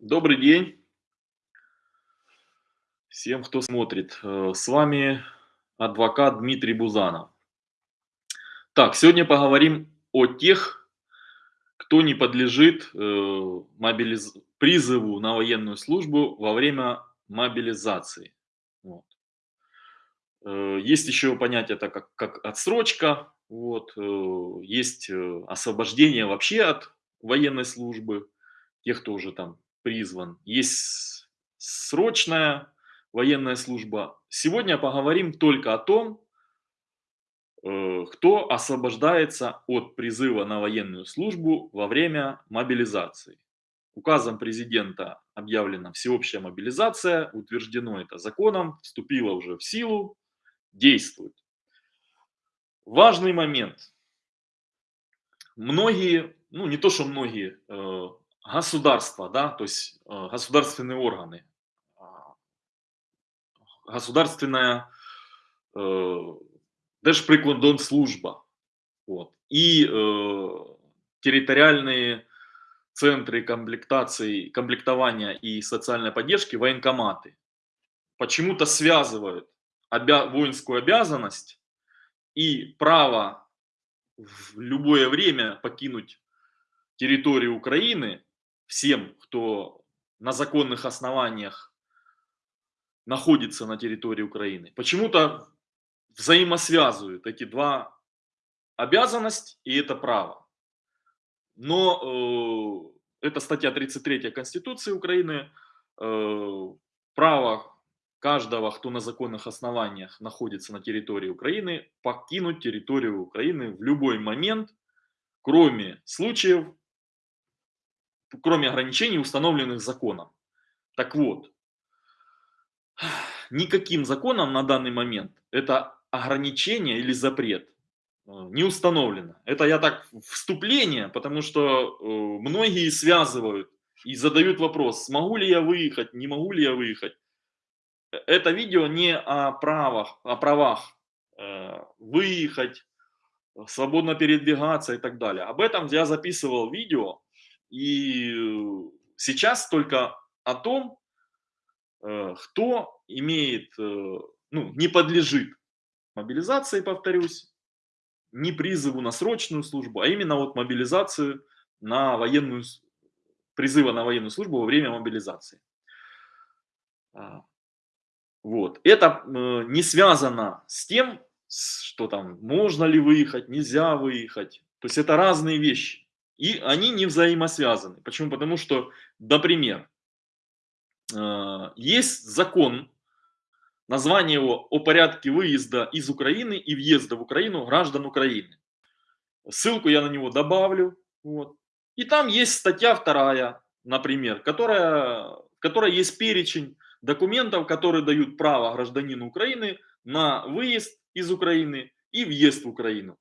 Добрый день всем, кто смотрит. Э, с вами адвокат Дмитрий Бузанов. Так, сегодня поговорим о тех, кто не подлежит э, мобилиз... призыву на военную службу во время мобилизации. Вот. Э, есть еще понятие это как, как отсрочка, вот, есть освобождение вообще от военной службы, тех, кто уже там призван. Есть срочная военная служба. Сегодня поговорим только о том, э, кто освобождается от призыва на военную службу во время мобилизации. Указом президента объявлена всеобщая мобилизация, утверждено это законом, вступило уже в силу, действует. Важный момент. Многие, ну не то что многие, э, государства, да, то есть э, государственные органы, а, государственная э, Держприкордонслужба вот, и э, территориальные центры комплектации, комплектования и социальной поддержки, военкоматы, почему-то связывают обя воинскую обязанность и право в любое время покинуть территорию Украины всем, кто на законных основаниях находится на территории Украины, почему-то взаимосвязывают эти два обязанность и это право. Но э, это статья 33 Конституции Украины, э, право каждого, кто на законных основаниях находится на территории Украины, покинуть территорию Украины в любой момент, кроме случаев, кроме ограничений, установленных законом. Так вот, никаким законом на данный момент это ограничение или запрет э, не установлено. Это я так вступление, потому что э, многие связывают и задают вопрос, смогу ли я выехать, не могу ли я выехать. Э, это видео не о правах, о правах выехать, свободно передвигаться и так далее. Об этом я записывал видео и сейчас только о том, э, кто имеет, э, ну, не подлежит мобилизации, повторюсь, не призыву на срочную службу, а именно вот мобилизацию на военную, призыва на военную службу во время мобилизации. А, вот. Это э, не связано с тем, что там можно ли выехать, нельзя выехать. То есть это разные вещи. И они не взаимосвязаны. Почему? Потому что, например, э, есть закон, название его о порядке выезда из Украины и въезда в Украину граждан Украины. Ссылку я на него добавлю. Вот. И там есть статья вторая, например, которая, в которой есть перечень документов, которые дают право гражданину Украины на выезд из Украины и въезд в Украину.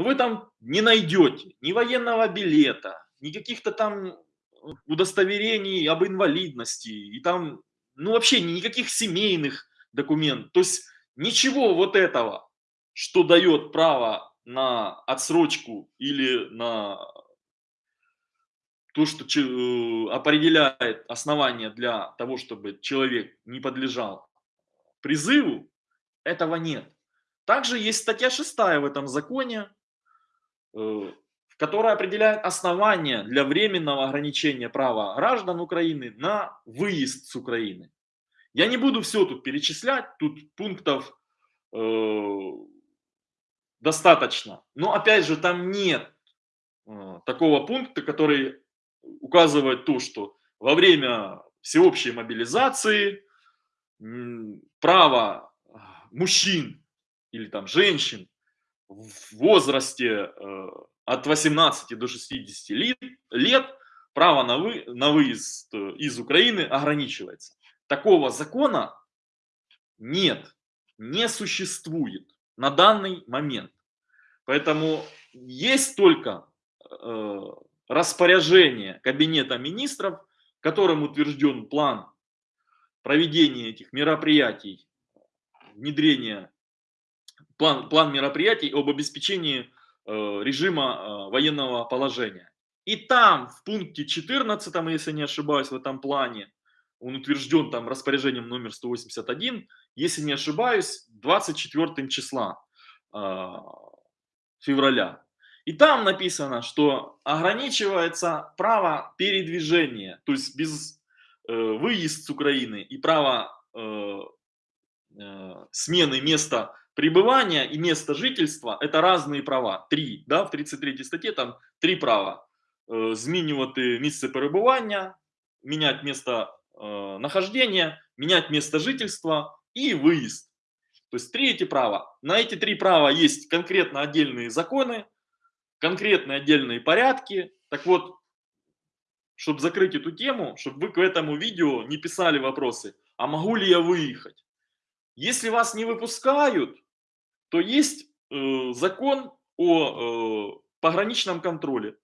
Но вы там не найдете ни военного билета, ни каких-то там удостоверений об инвалидности, и там, ну вообще никаких семейных документов. То есть ничего вот этого, что дает право на отсрочку или на то, что э, определяет основания для того, чтобы человек не подлежал призыву, этого нет. Также есть статья 6 в этом законе, которая определяет основания для временного ограничения права граждан Украины на выезд с Украины. Я не буду все тут перечислять, тут пунктов э, достаточно. Но опять же, там нет э, такого пункта, который указывает то, что во время всеобщей мобилизации право мужчин или там женщин в возрасте э, от 18 до 60 лет, право на, вы, на выезд э, из Украины ограничивается. Такого закона нет, не существует на данный момент. Поэтому есть только э, распоряжение Кабинета министров, которым утвержден план проведения этих мероприятий, внедрения план, план мероприятий об обеспечении э, режима э, военного положения. И там в пункте 14, если не ошибаюсь, в этом плане, он утвержден там распоряжением номер 181, если не ошибаюсь, 24 числа э, февраля. И там написано, что ограничивается право передвижения, то есть без э, выезд с Украины и право э, э, смены места пребывания и места жительства – это разные права. Три, да, в 33 статье там три права. Э, змінювати місце перебування, менять место э, нахождения, менять место жительства и выезд. То есть три эти права. На эти три права есть конкретно отдельные законы, конкретные отдельные порядки. Так вот, чтобы закрыть эту тему, чтобы вы к этому видео не писали вопросы, а могу ли я выехать? Если вас не выпускают, то есть э, закон о э, пограничном контроле.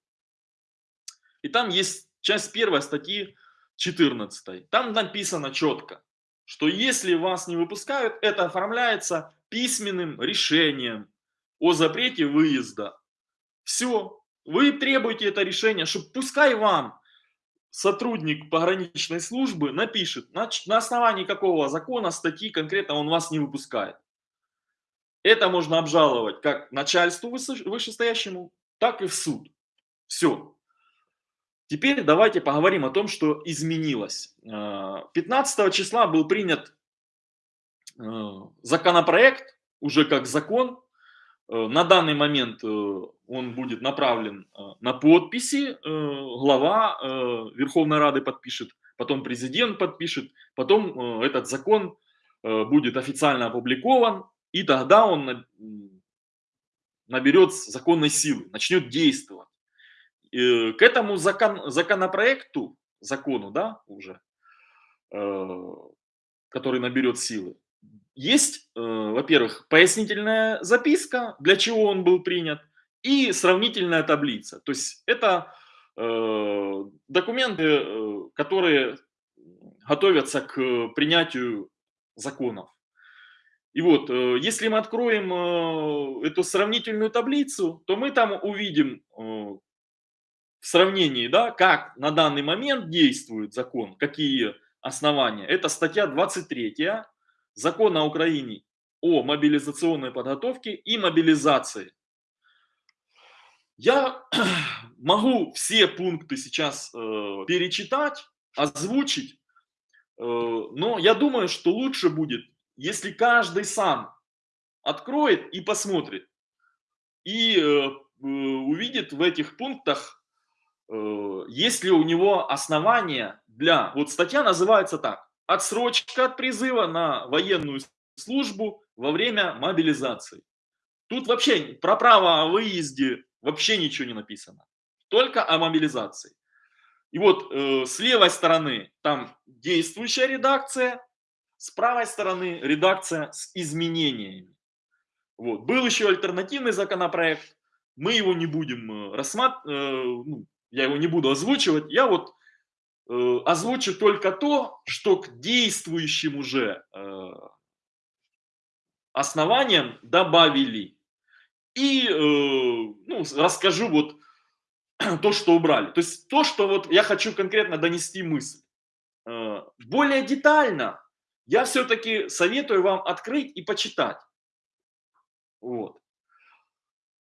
И там есть часть первой статьи 14. Там написано четко, что если вас не выпускают, это оформляется письменным решением о запрете выезда. Все, вы требуете это решение, чтобы пускай вам сотрудник пограничной службы напишет, на, основании какого закона, статьи конкретно он вас не выпускает. Это можно обжаловать как начальству вышестоящему, так и в суд. Все. Теперь давайте поговорим о том, что изменилось. 15 а, числа был принят а, законопроект, уже как закон. А, на данный момент он будет направлен на подписи, глава Верховной Рады подпишет, потом президент подпишет, потом этот закон будет официально опубликован, и тогда он наберет законной силы, начнет действовать. Э, к этому закон, законопроекту, закону, да, уже, э, который наберет силы, есть, э, во-первых, пояснительная записка, для чего он был принят, и сравнительная таблица. То есть это документы, которые готовятся к принятию законов. И вот, если мы откроем эту сравнительную таблицу, то мы там увидим в сравнении, да, как на данный момент действует закон, какие основания. Это статья 23 закона Украины о мобилизационной подготовке и мобилизации. Я могу все пункты сейчас э, перечитать, озвучить, э, но я думаю, что лучше будет, если каждый сам откроет и посмотрит, и э, увидит в этих пунктах Э, есть ли у него основания для... Вот статья называется так. Отсрочка от призыва на военную службу во время мобилизации. Тут вообще про право о выезде вообще ничего не написано. Только о мобилизации. И вот э, с левой стороны там действующая редакция, с правой стороны редакция с изменениями. Вот. Был еще альтернативный законопроект, мы его не будем э, рассматривать, э, ну, я его не буду озвучивать, я вот э, озвучу только то, что к действующим уже э, основаниям добавили. И э, ну, расскажу вот то, что убрали. То есть то, что вот я хочу конкретно донести мысль. Э, более детально я все-таки советую вам открыть и почитать. Вот.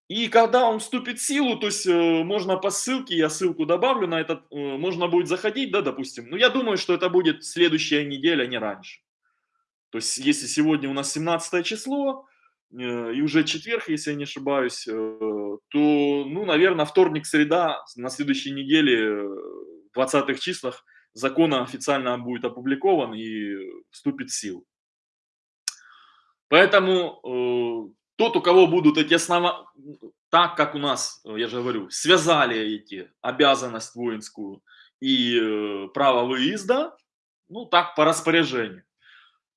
И когда он вступит в силу, то есть э, можно по ссылке, я ссылку добавлю на этот, э, можно будет заходить, да, допустим. Но я думаю, что это будет следующая неделя, не раньше. То есть если сегодня у нас 17 число, и уже четверг, если я не ошибаюсь, э, то, ну, наверное, вторник, среда, на следующей неделе, э, в 20 числах, закон официально будет опубликован и вступит в силу. Поэтому э, тот, у кого будут эти основа, так как у нас, э, я же говорю, связали эти обязанность воинскую и э, право выезда, ну так по распоряжению,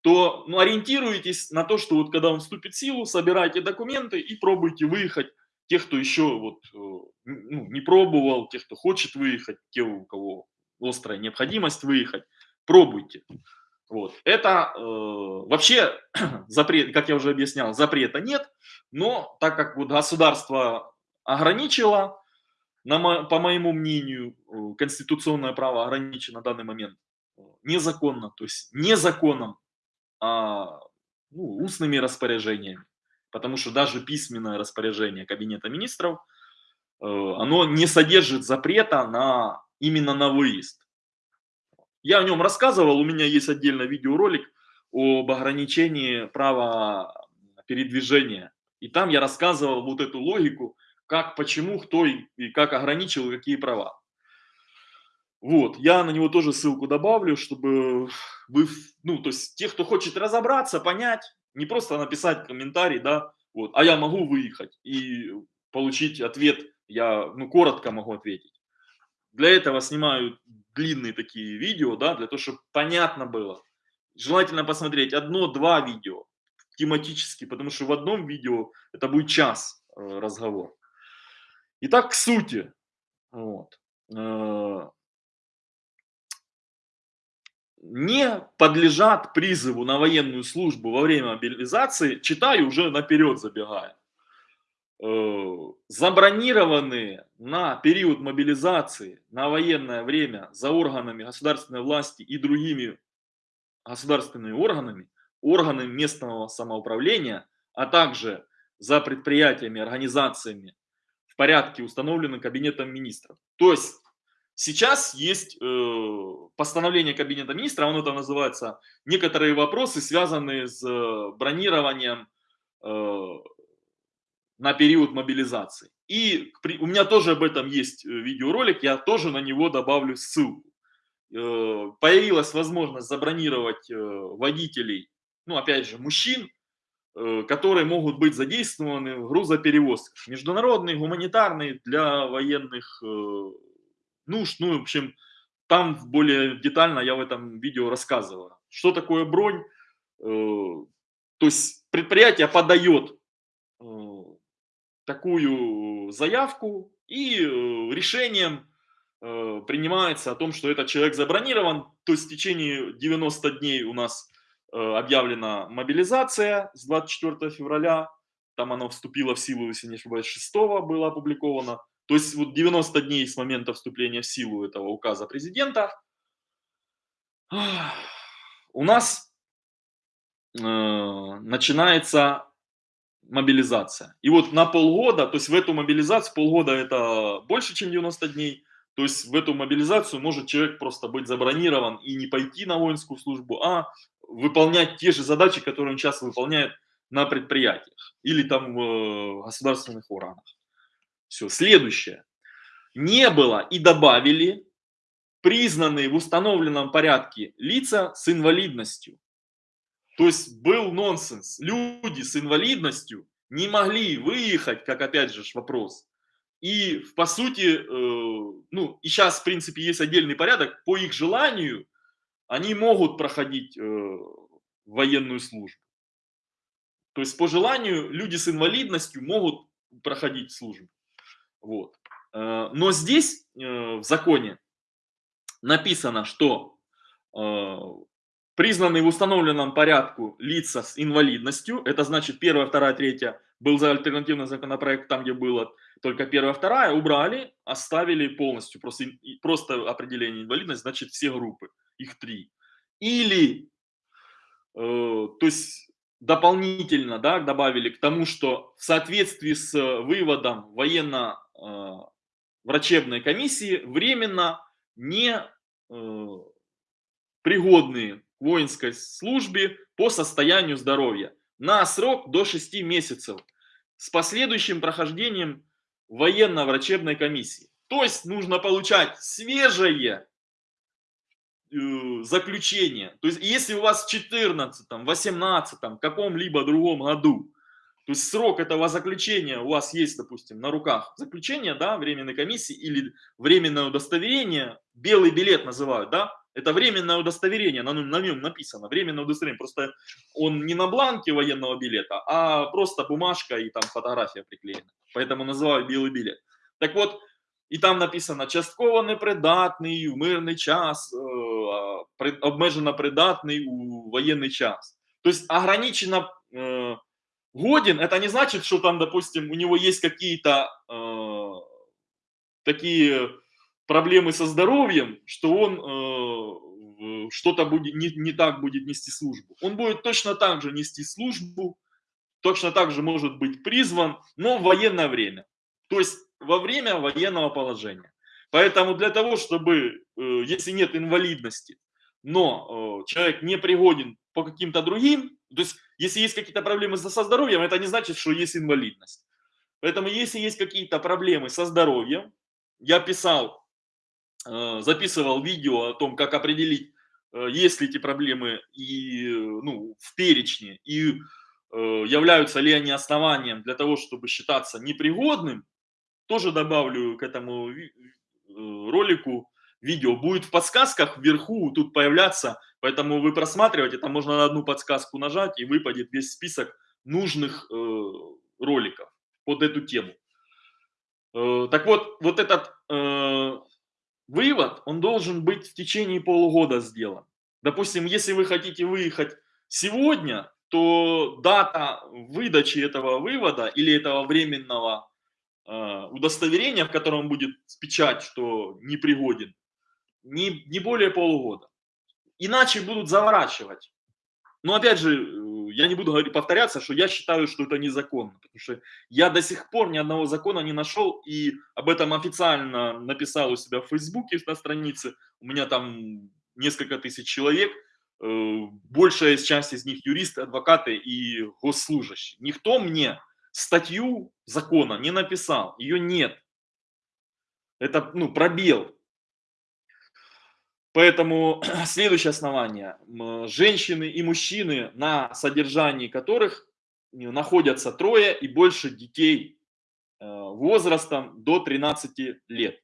то ну, ориентируйтесь на то, что вот когда он вступит в силу, собирайте документы и пробуйте выехать. Тех, кто еще вот, э, ну, не пробовал, тех, кто хочет выехать, те, у кого острая необходимость выехать, пробуйте. Вот. Это э, вообще запрет, как я уже объяснял, запрета нет, но так как вот государство ограничило, на по моему мнению, э, конституционное право ограничено на данный момент э, незаконно, то есть не законом, а ну, устными распоряжениями. Потому что даже письменное распоряжение Кабинета министров, э, оно не содержит запрета на, именно на выезд. Я о нем рассказывал, у меня есть отдельно видеоролик об ограничении права передвижения. И там я рассказывал вот эту логику, как, почему, кто и, и как ограничил, какие права. Вот, я на него тоже ссылку добавлю, чтобы вы, ну, то есть, те, кто хочет разобраться, понять, не просто написать комментарий, да, вот, а я могу выехать и получить ответ, я, ну, коротко могу ответить. Для этого снимаю длинные такие видео, да, для того, чтобы понятно было. Желательно посмотреть одно-два видео тематически, потому что в одном видео это будет час э, разговор. Итак, к сути. Вот. Не подлежат призыву на военную службу во время мобилизации, читаю уже наперед забегая, э, забронированные на период мобилизации на военное время за органами государственной власти и другими государственными органами, органами местного самоуправления, а также за предприятиями, организациями в порядке, установленным Кабинетом министров. То есть Сейчас есть э, постановление Кабинета министра, оно там называется «Некоторые вопросы, связанные с э, бронированием э, на период мобилизации». И при, у меня тоже об этом есть э, видеоролик, я тоже на него добавлю ссылку. Э, появилась возможность забронировать э, водителей, ну опять же мужчин, э, которые могут быть задействованы в грузоперевозках, международные, гуманитарные, для военных э, нужд. Ну, в общем, там более детально я в этом видео рассказываю. Что такое бронь? Э, то есть предприятие подает э, такую заявку и э, решением принимается о том, что этот человек забронирован. То есть в течение 90 дней у нас объявлена мобилизация с 24 февраля. Там оно вступило в силу, если не ошибаюсь, 6 было опубликовано. То есть вот 90 дней с момента вступления в силу этого указа президента у нас э, начинается мобилизация. И вот на полгода, то есть в эту мобилизацию, полгода это больше, чем 90 дней, то есть в эту мобилизацию может человек просто быть забронирован и не пойти на воинскую службу, а выполнять те же задачи, которые он сейчас выполняет на предприятиях или там в э, государственных органах. Все, следующее. Не было и добавили признанные в установленном порядке лица с инвалидностью. То есть был нонсенс. Люди с инвалидностью не могли выехать, как опять же вопрос. И по сути, э, ну и сейчас в принципе есть отдельный порядок, по их желанию они могут проходить э, военную службу. То есть по желанию люди с инвалидностью могут проходить службу. Вот. Э, но здесь э, в законе написано, что э, признанные в установленном порядку лица с инвалидностью, это значит первая, вторая, третья, был за альтернативный законопроект, там где было только первая, вторая, убрали, оставили полностью, просто, просто определение инвалидности, значит все группы, их три. Или, то есть дополнительно да, добавили к тому, что в соответствии с выводом военно-врачебной комиссии временно не э, пригодные к воинской службе по состоянию здоровья на срок до 6 месяцев с последующим прохождением военно-врачебной комиссии. То есть нужно получать свежее Э, заключение. То есть, если у вас в 14, 18, каком-либо другом году, то есть срок этого заключения у вас есть, допустим, на руках заключение, да, временной комиссии или временное удостоверение, белый билет называют, да, это временное удостоверение, на, на нем написано, временное удостоверение, просто он не на бланке военного билета, а просто бумажка и там фотография приклеена, поэтому называют белый билет. Так вот, і там написано частково непридатний в мирний час, обмежено придатний у военный час. То есть ограниченно э, годен, это не значит, что там, допустим, у него есть какие-то э, такие проблемы со здоровьем, что он э, что-то будет не, не так будет нести службу. Он будет точно так же нести службу, точно так же может быть призван, но в военное время. То есть во время военного положения. Поэтому для того, чтобы, э, если нет инвалидности, но э, человек не пригоден по каким-то другим, то есть если есть какие-то проблемы со здоровьем, это не значит, что есть инвалидность. Поэтому если есть какие-то проблемы со здоровьем, я писал, э, записывал видео о том, как определить, есть ли эти проблемы и, ну, в перечне, и являются ли они основанием для того, чтобы считаться непригодным, тоже добавлю к этому Э, ролику, видео будет в подсказках вверху тут появляться, поэтому вы просматриваете, там можно на одну подсказку нажать и выпадет весь список нужных э, роликов под эту тему. Э, так вот, вот этот э, вывод, он должен быть в течение полугода сделан. Допустим, если вы хотите выехать сегодня, то дата выдачи этого вывода или этого временного а, удостоверение, в котором будет печать, что непригоден, не, не более полугода. Иначе будут заворачивать. Но опять же, э, я не буду говорить, повторяться, что я считаю, что это незаконно, потому что я до сих пор ни одного закона не нашел и об этом официально написал у себя в Фейсбуке на странице. У меня там несколько тысяч человек, э, большая часть из них юристы, адвокаты и госслужащие. Никто мне статью закона не написал, ее нет. Это ну, пробел. Поэтому следующее основание. Женщины и мужчины, на содержании которых находятся трое и больше детей э, возрастом до 13 лет.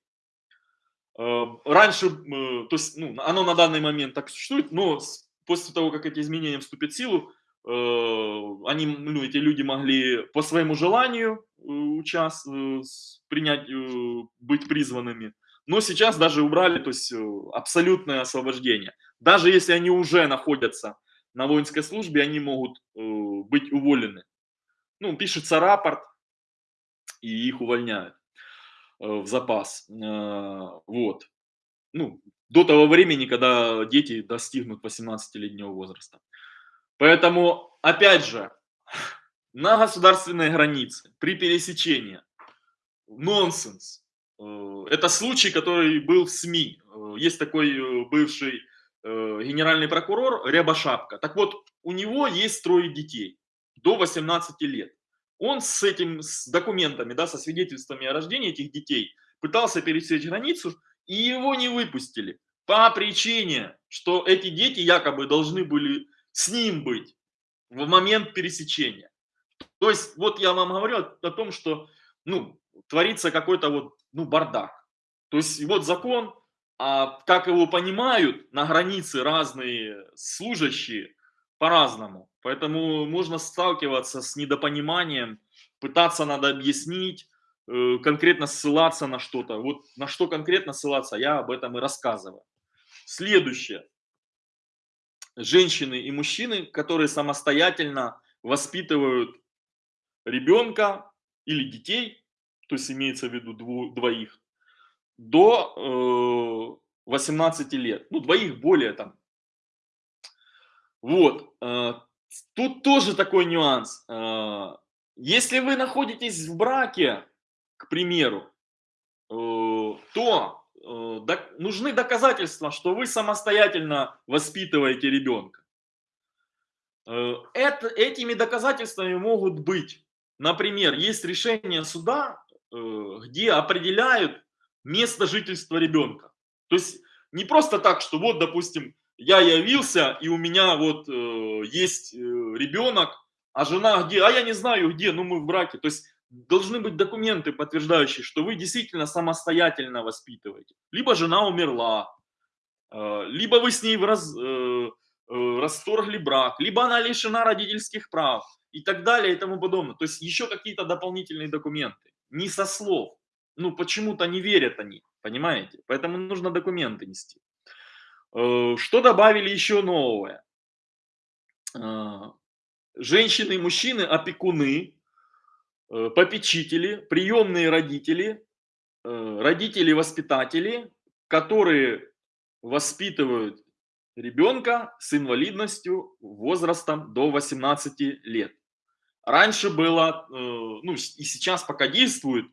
Э, раньше, то есть, ну, оно на данный момент так существует, но после того, как эти изменения вступят в силу, Э, они, ну, эти люди могли по своему желанию э, участ... Э, принять, быть призванными. Но сейчас даже убрали, то есть абсолютное освобождение. Даже если они уже находятся на воинской службе, они могут быть уволены. Ну, пишется рапорт, и их увольняют в запас. Вот. Ну, до того времени, когда дети достигнут 18-летнего возраста. Поэтому, опять же, на государственной границе при пересечении нонсенс. Э, это случай, который был в СМИ. Э, есть такой э, бывший генеральный прокурор Рябошапка. Так вот, у него есть трое детей до 18 лет. Он с этим, с документами, да, со свидетельствами о рождении этих детей пытался пересечь границу, и его не выпустили по причине, что эти дети якобы должны были с ним быть в момент пересечения. То есть вот я вам говорю о том, что ну, творится какой-то вот ну, бардак. То есть вот закон, а как его понимают на границе разные служащие по-разному. Поэтому можно сталкиваться с недопониманием, пытаться надо объяснить, э, конкретно ссылаться на что-то. Вот на что конкретно ссылаться, я об этом и рассказываю. Следующее женщины и мужчины, которые самостоятельно воспитывают ребенка или детей, то есть имеется в виду двоих, до э, 18 лет. Ну, двоих более там. Вот. Э, тут тоже такой нюанс. Э, если вы находитесь в браке, к примеру, э, то Э, нужны доказательства, что вы самостоятельно воспитываете ребенка. Э, это, этими доказательствами могут быть, например, есть решение суда, э, где определяют место жительства ребенка. То есть не просто так, что вот, допустим, я явился, и у меня вот есть ребенок, а жена где? А я не знаю где, ну мы в браке. То есть должны быть документы, подтверждающие, что вы действительно самостоятельно воспитываете. Либо жена умерла, э, либо вы с ней раз, э, э, расторгли брак, либо она лишена родительских прав и так далее и тому подобное. То есть еще какие-то дополнительные документы. Не со слов. Ну, почему-то не верят они, понимаете? Поэтому нужно документы нести. Что добавили еще новое? Женщины и мужчины, опекуны, Э, попечители, приемные родители э, родители-воспитатели, которые воспитывают ребенка с инвалидностью возрастом до 18 лет. Раньше было, э, ну и сейчас пока действует,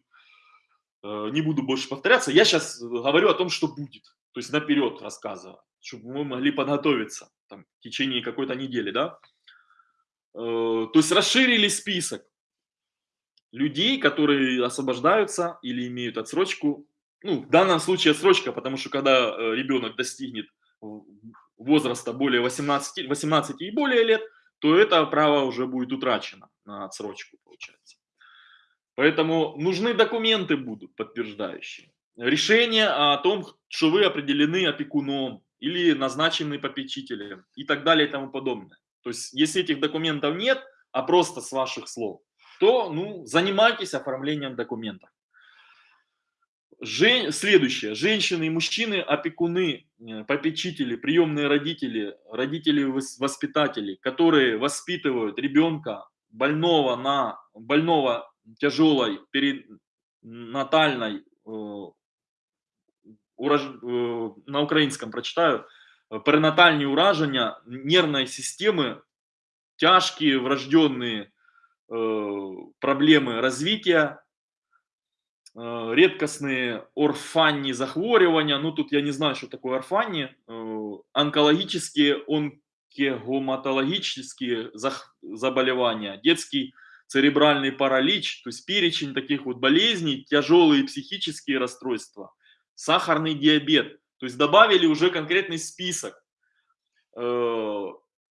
э, не буду больше повторяться, я сейчас говорю о том, что будет, то есть наперед рассказываю, чтобы мы могли подготовиться там, в течение какой-то недели, да. Э, то есть расширили список людей, которые освобождаются или имеют отсрочку. Ну, в данном случае отсрочка, потому что когда ребенок достигнет возраста более 18, 18 и более лет, то это право уже будет утрачено на отсрочку, получается. Поэтому нужны документы будут подтверждающие. Решение о том, что вы определены опекуном или назначены попечителем и так далее и тому подобное. То есть, если этих документов нет, а просто с ваших слов, то ну, занимайтесь оформлением документов. Жен... Следующее. Женщины и мужчины, опекуны, э, попечители, приемные родители, родители-воспитатели, которые воспитывают ребенка больного на больного тяжелой перинатальной, э, э, на украинском прочитаю, перинатальные уражения нервной системы, тяжкие врожденные э, проблемы развития, Э, редкостные орфанні захворювания, ну тут я не знаю, что такое орфанні, э, онкологические, онкогематологические заболевания, детский церебральный паралич, то есть перечень таких вот болезней, тяжелые психические расстройства, сахарный диабет, то есть добавили уже конкретный список. И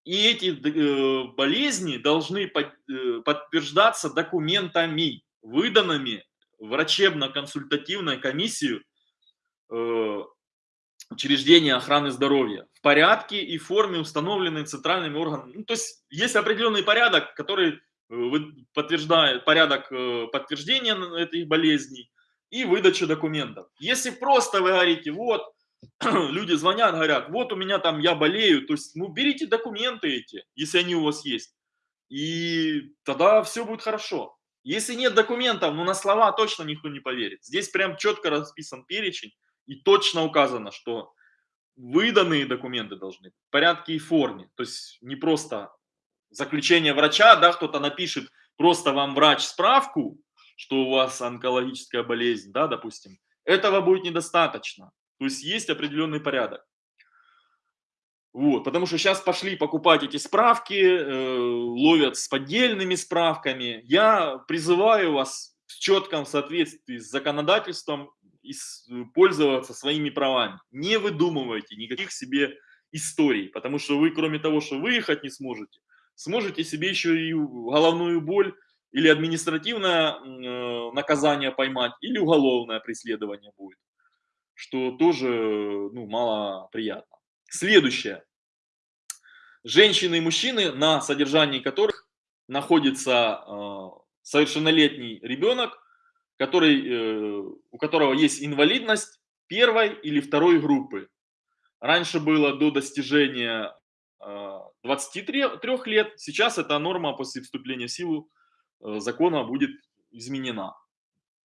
эти болезни должны подтверждаться документами, выданными врачебно-консультативную комиссию э, учреждения охраны здоровья в порядке и форме, установленной центральными органами. Ну, то есть есть определенный порядок, который э, подтверждает порядок э, подтверждения этих болезней и выдачи документов. Если просто вы говорите, вот, люди звонят, говорят, вот у меня там, я болею, то есть, ну, берите документы эти, если они у вас есть, и тогда все будет хорошо. Если нет документов, ну на слова точно никто не поверит. Здесь прям четко расписан перечень и точно указано, что выданные документы должны быть в порядке и форме. То есть не просто заключение врача, да, кто-то напишет просто вам врач справку, что у вас онкологическая болезнь, да, допустим. Этого будет недостаточно. То есть есть определенный порядок. Вот, потому что сейчас пошли покупать эти справки, э, ловят с поддельными справками. Я призываю вас в четком соответствии с законодательством пользоваться своими правами. Не выдумывайте никаких себе историй, потому что вы, кроме того, что выехать не сможете, сможете себе еще и головную боль или административное э, наказание поймать, или уголовное преследование будет, что тоже ну, мало приятно. Следующее. Женщины и мужчины, на содержании которых находится э, совершеннолетний ребенок, который, э, у которого есть инвалидность первой или второй группы. Раньше было до достижения э, 23 лет, сейчас эта норма после вступления в силу э, закона будет изменена.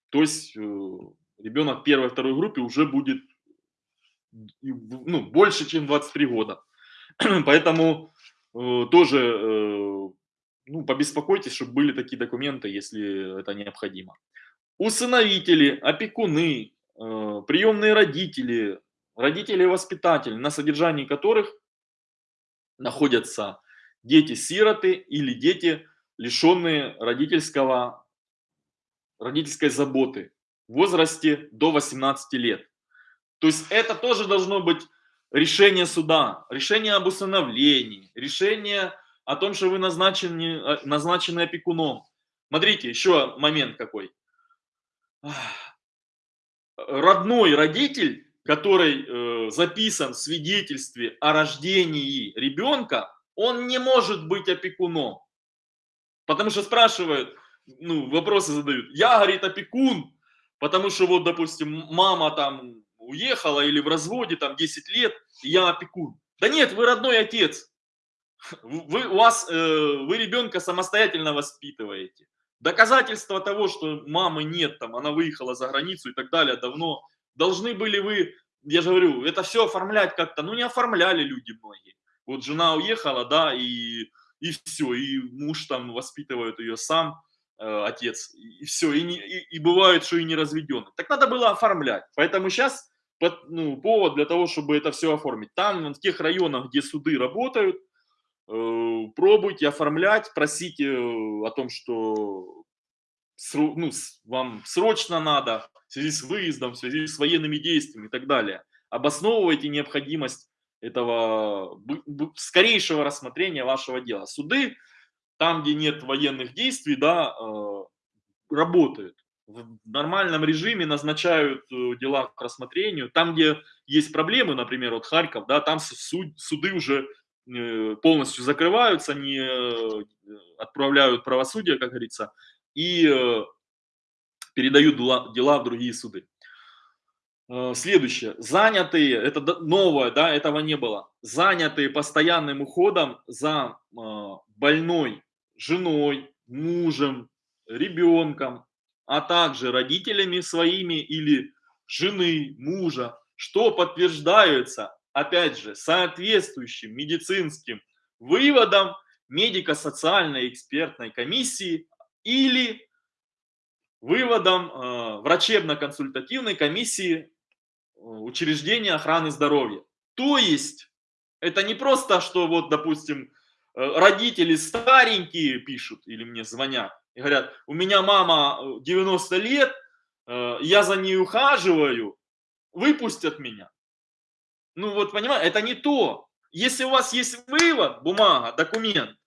То есть э, ребенок первой второй группы уже будет ну, больше, чем 23 года. Поэтому э, тоже э, ну, побеспокойтесь, чтобы были такие документы, если это необходимо. Усыновители, опекуны, э, приемные родители, родители-воспитатели, на содержании которых находятся дети-сироты или дети, лишенные родительского, родительской заботы в возрасте до 18 лет. То есть это тоже должно быть решение суда, решение об усыновлении, решение о том, что вы назначены, э, назначены опекуном. Смотрите, еще момент какой. Родной родитель, который э, записан в свидетельстве о рождении ребенка, он не может быть опекуном. Потому что спрашивают, ну, вопросы задают. Я, говорит, опекун, потому что вот, допустим, мама там уехала или в разводе, там 10 лет, я опекун. Да нет, вы родной отец. Вы, у вас, э, вы ребенка самостоятельно воспитываете. Доказательства того, что мамы нет, там, она выехала за границу и так далее, давно. Должны были вы, я же говорю, это все оформлять как-то. Ну, не оформляли люди многие. Вот жена уехала, да, и, и все, и муж там воспитывает ее сам, э, отец, и все, и, не, и, и бывает, что и не разведенный. Так надо было оформлять. Поэтому сейчас под, ну, повод для того, чтобы это все оформить. Там, в тех районах, где суды работают, пробуйте оформлять, просите э, о том, что ну, вам срочно надо в связи с выездом, в связи с военными действиями и так далее. Обосновывайте необходимость этого скорейшего рассмотрения вашего дела. Суды, там, где нет военных действий, да, э, работают в нормальном режиме назначают э, дела к рассмотрению. Там, где есть проблемы, например, вот Харьков, да, там суд, суды уже э, полностью закрываются, не э, отправляют правосудие, как говорится, и передают дела в другие суды. Следующее. Занятые, это новое, да, этого не было. Занятые постоянным уходом за больной женой, мужем, ребенком, а также родителями своими или жены, мужа, что подтверждается, опять же, соответствующим медицинским выводом медико-социальной экспертной комиссии или выводом э, врачебно-консультативной комиссии э, учреждения охраны здоровья. То есть, это не просто, что вот, допустим, э, родители старенькие пишут или мне звонят, и говорят, у меня мама 90 э, лет, я за ней ухаживаю, выпустят меня. Ну вот, понимаете, это не то. Если у вас есть вывод, бумага, документ,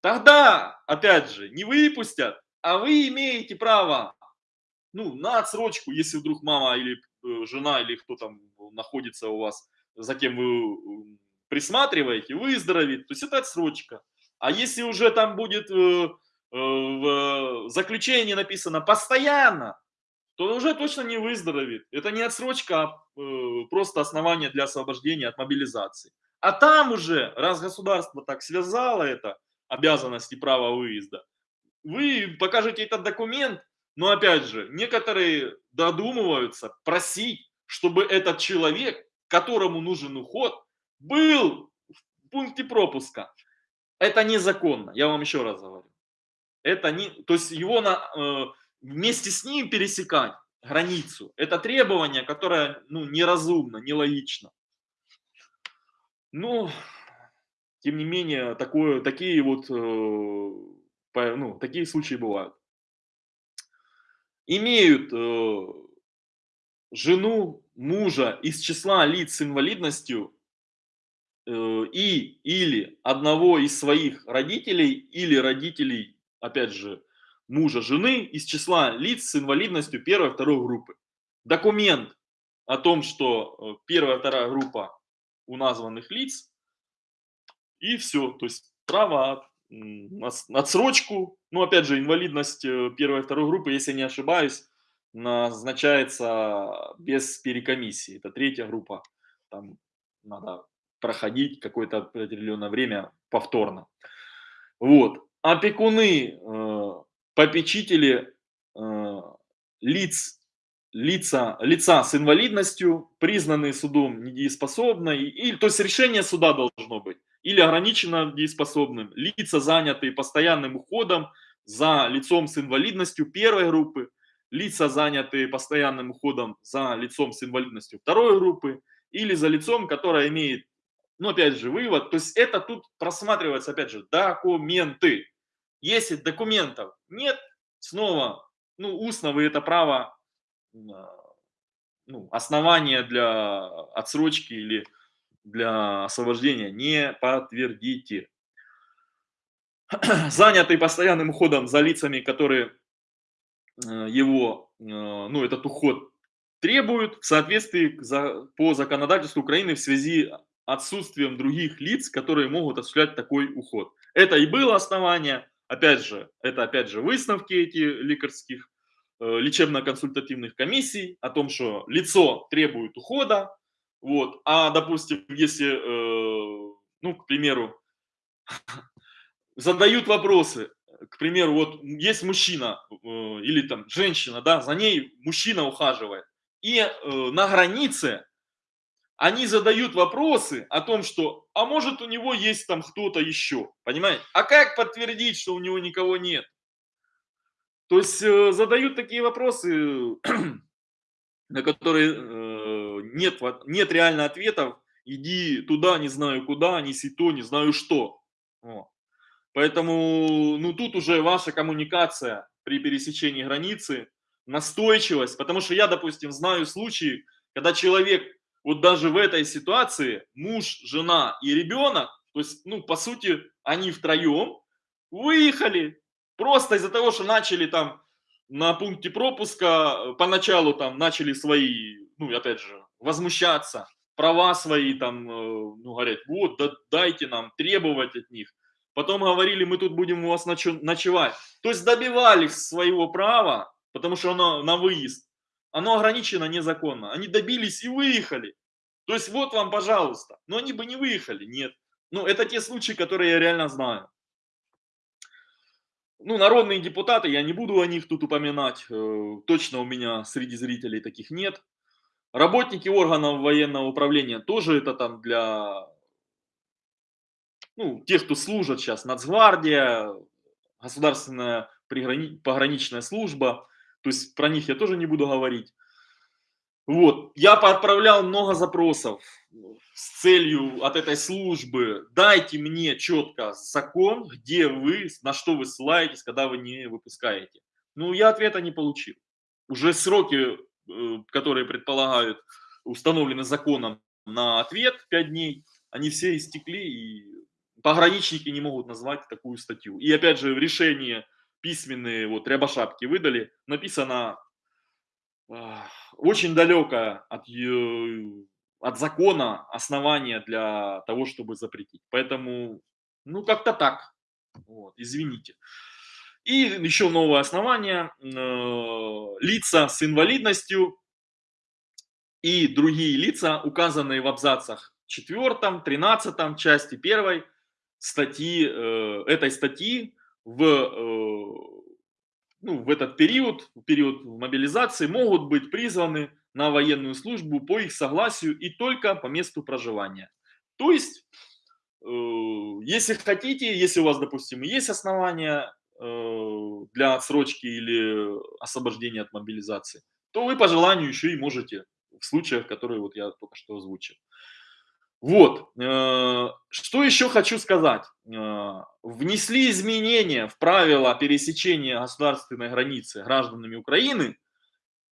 тогда, опять же, не выпустят, а вы имеете право ну, на отсрочку, если вдруг мама или э, жена, или кто там находится у вас, за кем вы присматриваете, выздоровеет, то есть это отсрочка. А если уже там будет Э, в заключении написано «постоянно», то уже точно не выздоровеет. Это не отсрочка, а э, просто основание для освобождения от мобилизации. А там уже, раз государство так связало это, обязанности права выезда, вы покажете этот документ, но опять же, некоторые додумываются просить, чтобы этот человек, которому нужен уход, был в пункте пропуска. Это незаконно, я вам еще раз говорю это не, то есть его на, э, вместе с ним пересекать границу, это требование, которое ну, неразумно, нелогично. Ну, тем не менее, такое, такие вот, э, ну, такие случаи бывают. Имеют э, жену, мужа из числа лиц с инвалидностью э, и или одного из своих родителей или родителей опять же, мужа, жены из числа лиц с инвалидностью первой, второй группы. Документ о том, что э, первая, вторая группа у названных лиц, и все. То есть право отсрочку, ну, опять же, инвалидность э, первой, второй группы, если не ошибаюсь, назначается без перекомиссии. Это третья группа. Там надо проходить какое-то определенное время повторно. Вот опекуны, э, попечители э, лиц, лица, лица с инвалидностью, признанные судом недееспособной, или, то есть решение суда должно быть, или ограниченно дееспособным, лица, занятые постоянным уходом за лицом с инвалидностью первой группы, лица, занятые постоянным уходом за лицом с инвалидностью второй группы, или за лицом, которое имеет ну, опять же, вывод, то есть это тут просматривается, опять же, документы. Если документов нет, снова, ну, устно вы это право, а, ну, основания для отсрочки или для освобождения не подтвердите. Занятый постоянным уходом за лицами, которые э, его, э, ну, этот уход требуют в соответствии по законодательству Украины в связи отсутствием других лиц, которые могут осуществлять такой уход. Это и было основание, опять же, это опять же выставки эти лекарских э, лечебно-консультативных комиссий о том, что лицо требует ухода, вот, а, допустим, если, э, ну, к примеру, задают вопросы, к примеру, вот есть мужчина э, или там женщина, да, за ней мужчина ухаживает. И на границе они задают вопросы о том, что, а может у него есть там кто-то еще, понимаете? А как подтвердить, что у него никого нет? То есть э, задают такие вопросы, на которые э, нет, нет реально ответов. Иди туда, не знаю куда, неси то, не знаю что. Поэтому, ну, тут уже ваша коммуникация при пересечении границы, настойчивость, потому что я, допустим, знаю случаи, когда человек вот даже в этой ситуации муж, жена и ребенок, то есть, ну, по сути, они втроем выехали просто из-за того, что начали там на пункте пропуска, поначалу там начали свои, ну, опять же, возмущаться, права свои там, э, ну, говорят, вот, да, дайте нам, требовать от них. Потом говорили, мы тут будем у вас ночевать. То есть добивались своего права, потому что оно на выезд оно ограничено незаконно. Они добились и выехали. То есть вот вам, пожалуйста. Но они бы не выехали, нет. Ну, это те случаи, которые я реально знаю. Ну, народные депутаты, я не буду о них тут упоминать. Э, точно у меня среди зрителей таких нет. Работники органов военного управления тоже это там для ну, тех, кто служат сейчас, Нацгвардия, государственная пограничная служба. То есть про них я тоже не буду говорить. Вот, я отправлял много запросов с целью от этой службы, дайте мне четко закон, где вы, на что вы ссылаетесь, когда вы не выпускаете. Ну, я ответа не получил. Уже сроки, э, которые предполагают, установлены законом на ответ 5 дней, они все истекли, и пограничники не могут назвать такую статью. И опять же, в решении письменные вот рябошапки выдали, написано очень далекое от, от закона основание для того, чтобы запретить. Поэтому, ну, как-то так. Вот, извините. И еще новое основание. Э, лица с инвалидностью и другие лица, указанные в абзацах 4, 13 части 1 статьи, э, этой статьи в, э, ну, в этот период, в период мобилизации, могут быть призваны на военную службу по их согласию и только по месту проживания. То есть, э, если хотите, если у вас, допустим, есть основания э, для отсрочки или освобождения от мобилизации, то вы по желанию еще и можете в случаях, которые вот я только что озвучил. Вот, э, что еще хочу сказать. Э, внесли изменения в правила пересечения государственной границы гражданами Украины,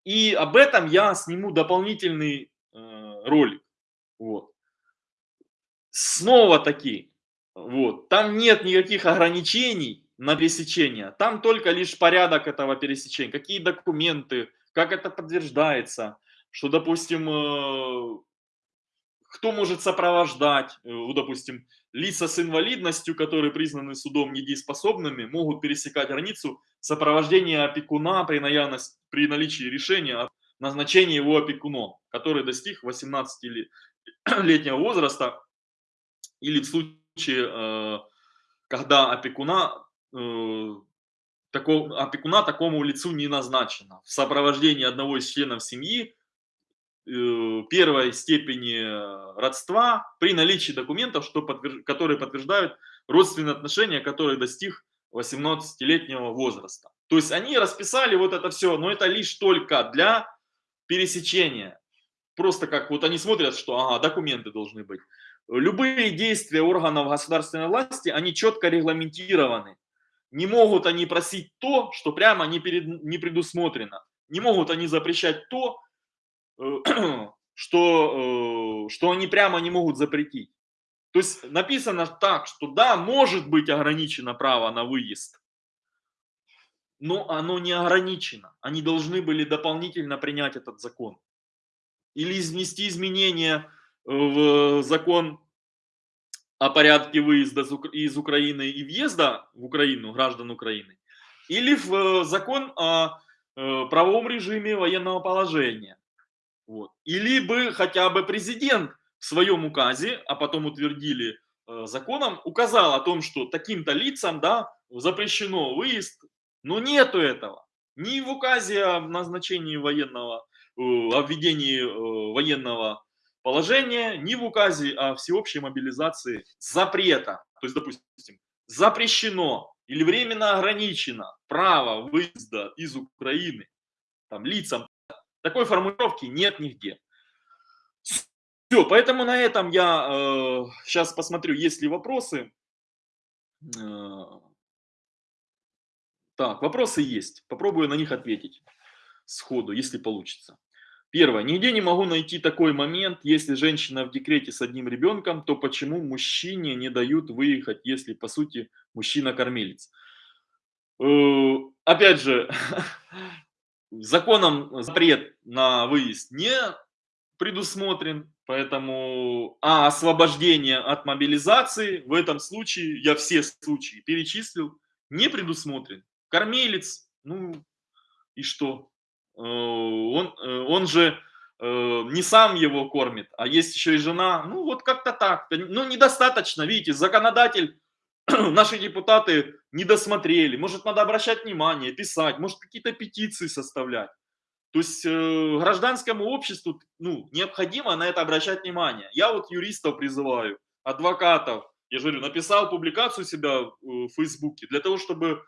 и об этом я сниму дополнительный э, ролик. Вот. Снова таки, вот, там нет никаких ограничений на пересечение, там только лишь порядок этого пересечения, какие документы, как это подтверждается, что, допустим, кто может сопровождать, э, допустим, лица с инвалидностью, которые признаны судом недееспособными, могут пересекать границу сопровождения опекуна при, наявности, при наличии решения о назначении его опекуном, который достиг 18-летнего возраста, или в случае, э, когда опекуна, э, такого, опекуна такому лицу не назначено, в сопровождении одного из членов семьи первой степени э, родства при наличии документов, что подтвержд... которые подтверждают родственные отношения, которые достиг 18-летнего возраста. То есть они расписали вот это все, но это лишь только для пересечения. Просто как вот они смотрят, что ага, документы должны быть. Любые действия органов государственной власти, они четко регламентированы. Не могут они просить то, что прямо не, перед, не предусмотрено. Не могут они запрещать то, что, э, что они прямо не могут запретить. То есть написано так, что да, может быть ограничено право на выезд, но оно не ограничено. Они должны были дополнительно принять этот закон. Или внести изменения в закон о порядке выезда из Украины и въезда в Украину граждан Украины, или в э, закон о э, правовом режиме военного положения. Вот. Или бы хотя бы президент в своем указе, а потом утвердили э, законом, указал о том, что таким-то лицам да, запрещено выезд, но нету этого. Ни в указе о назначении военного, э, о введении э, военного положения, ни в указе о всеобщей мобилизации запрета. То есть, допустим, запрещено или временно ограничено право выезда из Украины там, лицам. Такой формулировки нет нигде. Все, поэтому на этом я э, сейчас посмотрю, есть ли вопросы. Э, так, вопросы есть. Попробую на них ответить сходу, если получится. Первое. Нигде не могу найти такой момент, если женщина в декрете с одним ребенком, то почему мужчине не дают выехать, если, по сути, мужчина кормилец? Э, опять же, законом запрет на выезд не предусмотрен, поэтому а освобождение от мобилизации в этом случае, я все случаи перечислил, не предусмотрен. Кормилец, ну и что? Э, он, э, он же э, не сам его кормит, а есть еще и жена. Ну вот как-то так. Ну недостаточно, видите, законодатель, наши депутаты не досмотрели. Может надо обращать внимание, писать, может какие-то петиции составлять. То есть гражданскому обществу ну, необходимо на это обращать внимание. Я вот юристов призываю, адвокатов, я же говорю, написал публикацию себя в Фейсбуке для того, чтобы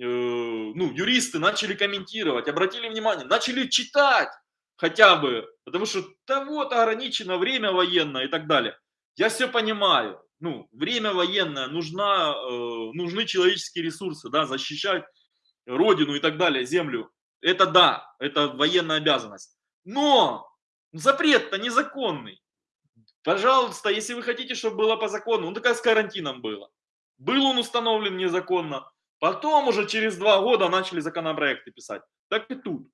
Э, ну, юристы начали комментировать, обратили внимание, начали читать хотя бы, потому что да вот ограничено время военное и так далее. Я все понимаю, ну, время военное, нужна, э, нужны человеческие ресурсы, да, защищать родину и так далее, землю. Это да, это военная обязанность. Но запрет-то незаконный. Пожалуйста, если вы хотите, чтобы было по закону, ну так как с карантином было. Был он установлен незаконно, Потом уже через два года начали законопроекты писать. Так и тут.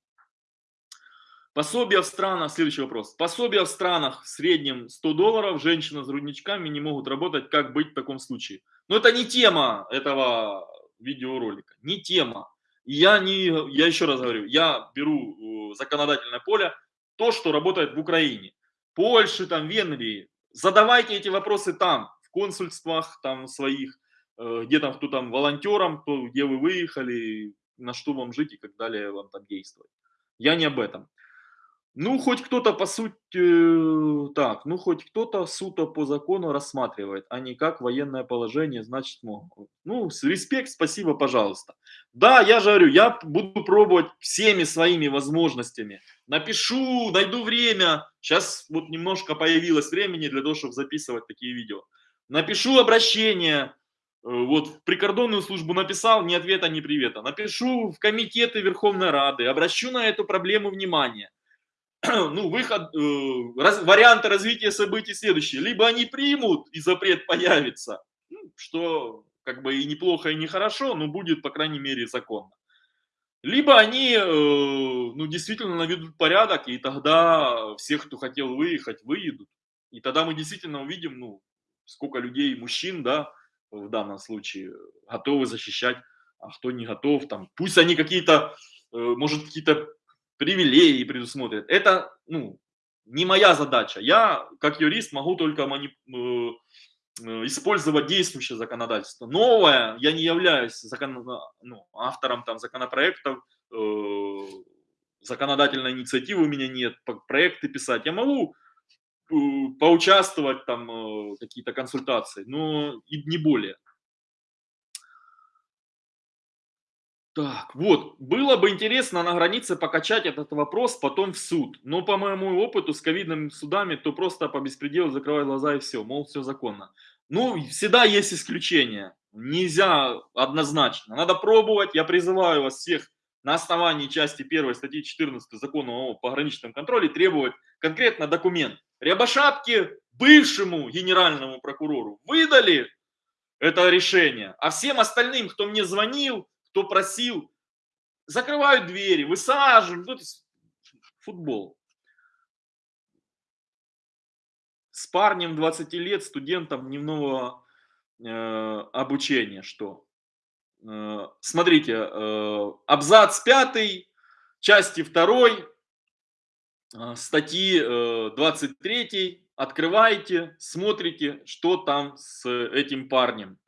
Пособия в странах, следующий вопрос. Пособия в странах в среднем 100 долларов, женщина с грудничками не могут работать, как быть в таком случае? Но это не тема этого видеоролика, не тема. Я, не, я еще раз говорю, я беру э, законодательное поле, то, что работает в Украине, Польше, там, Венгрии. Задавайте эти вопросы там, в консульствах там своих, Э, где там, кто там волонтером, кто, где вы выехали, на что вам жить и как далее вам там действовать. Я не об этом. Ну, хоть кто-то по сути, так, ну, хоть кто-то суто по закону рассматривает, а не как военное положение, значит, могут. Ну, респект, спасибо, пожалуйста. Да, я же говорю, я буду пробовать всеми своими возможностями. Напишу, найду время. Сейчас вот немножко появилось времени для того, чтобы записывать такие видео. Напишу обращение, Э, вот в прикордонную службу написал, ни ответа, ни привета. Напишу в комитеты Верховной Рады, обращу на эту проблему внимание. Ну, выход, э, раз, варианты развития событий следующие. Либо они примут, и запрет появится, ну, что как бы и неплохо, и нехорошо, но будет, по крайней мере, законно. Либо они, э, ну, действительно наведут порядок, и тогда всех, кто хотел выехать, выедут. И тогда мы действительно увидим, ну, сколько людей, мужчин, да, в данном случае готовы защищать, а кто не готов, там, пусть они какие-то, э, может, какие-то привилегии предусмотрят. Это, ну, не моя задача. Я, как юрист, могу только манип... Э, э, использовать действующее законодательство. Новое, я не являюсь закон... ну, автором там, законопроектов, э, законодательной инициативы у меня нет, проекты писать. Я могу Э, поучаствовать, там, какие-то консультации, но и не более. Так, вот, было бы интересно на границе покачать этот вопрос потом в суд. Но по моему опыту с ковидными судами, то просто по беспределу закрывай глаза и все, мол, все законно. Ну, всегда есть исключения. Нельзя однозначно. Надо пробовать. Я призываю вас всех на основании части 1 статьи 14 закона о пограничном контроле требовать конкретно документ. Рябошапке, бывшему генеральному прокурору, выдали это решение, а всем остальным, кто мне звонил, кто просил, закрывают двери, высаживают, ну, футбол. С парнем 20 лет, студентом дневного э, обучения, что? Э, смотрите, э, абзац 5, части 2, э, статьи 23, открываете, смотрите, что там с этим парнем.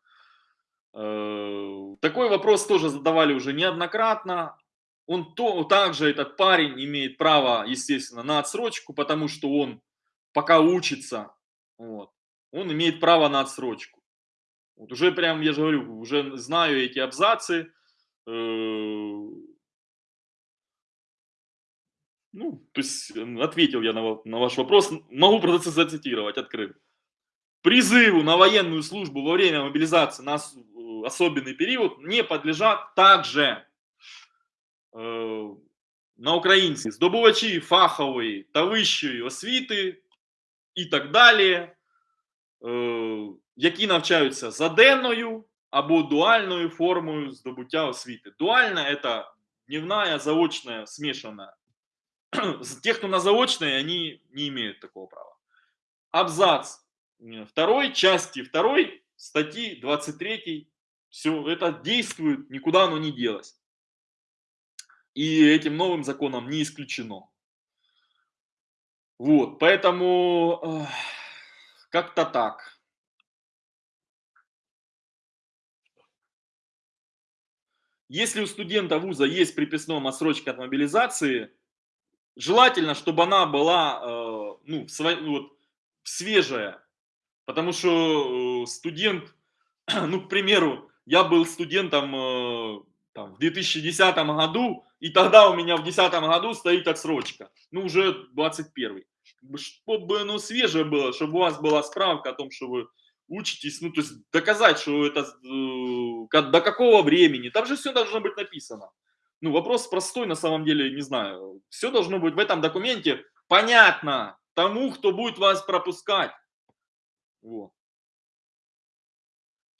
Э, такой вопрос тоже задавали уже неоднократно. Он то, также, этот парень, имеет право, естественно, на отсрочку, потому что он пока учится, вот, он имеет право на отсрочку. Вот уже прям, я же говорю, уже знаю эти абзацы. Э, ну, то есть ответил я на, на ваш вопрос. Могу просто зацитировать, открыв. Призыву на военную службу во время мобилизации на особенный период не подлежат также э, на українці здобувачі фахової та вищої освіти і так далі, е, які навчаються за денною або дуальною формою здобуття освіти. Дуальна – це дневная, заочная, смешанная. Те, кто на заочной, они не имеют такого права. Абзац второй, части второй, статьи 23 все это действует, никуда оно не делось. И этим новым законом не исключено. Вот, поэтому э, как-то так. Если у студента вуза есть приписная отсрочка от мобилизации, желательно, чтобы она была э, ну, сво, вот, свежая. Потому что э, студент, ну, к примеру, я был студентом э, там, в 2010 году, и тогда у меня в 2010 году стоит отсрочка. Ну, уже 21. Чтобы оно свежее было, чтобы у вас была справка о том, что вы учитесь, ну, то есть доказать, что это э, до какого времени. Там же все должно быть написано. Ну, вопрос простой, на самом деле, не знаю. Все должно быть в этом документе понятно тому, кто будет вас пропускать. Вот.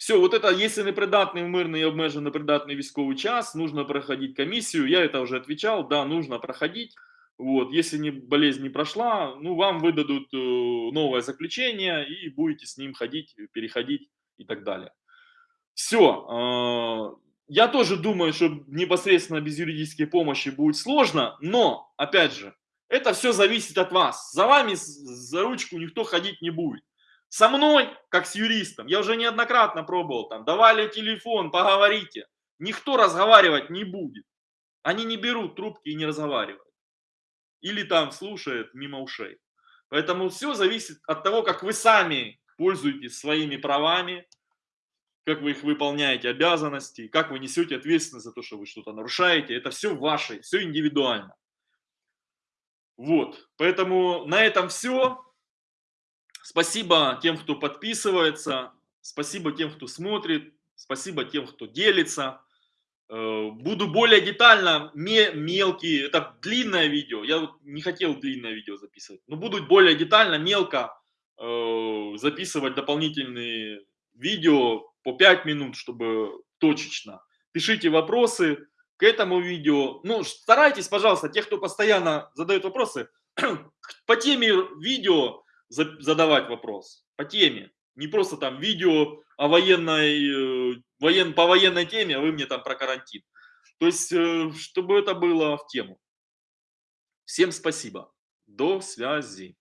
Все, вот это, если непридатний в мирний і обмежено непридатний військовий час, нужно проходить комиссию. Я это уже отвечал, да, нужно проходить. Вот, если не, болезнь не прошла, ну, вам выдадут э, новое заключение и будете с ним ходить, переходить и так далее. Все. Э, я тоже думаю, что непосредственно без юридической помощи будет сложно, но, опять же, это все зависит от вас. За вами за ручку никто ходить не будет. Со мной, как с юристом, я уже неоднократно пробовал там, давали телефон, поговорите. Никто разговаривать не будет. Они не берут трубки и не разговаривают. Или там слушают мимо ушей. Поэтому все зависит от того, как вы сами пользуетесь своими правами, как вы их выполняете, обязанности, как вы несете ответственность за то, что вы что-то нарушаете. Это все ваше, все индивидуально. Вот, поэтому на этом все. Спасибо тем, кто подписывается, спасибо тем, кто смотрит, спасибо тем, кто делится. Э, буду более детально, мелкие, это длинное видео, я не хотел длинное видео записывать, но буду более детально, мелко э, записывать дополнительные видео по 5 минут, чтобы точечно. Пишите вопросы к этому видео. Ну, старайтесь, пожалуйста, тех, кто постоянно задает вопросы, по теме видео задавать вопрос по теме. Не просто там видео о военной, э, воен, по военной теме, а вы мне там про карантин. То есть, э, чтобы это было в тему. Всем спасибо. До связи.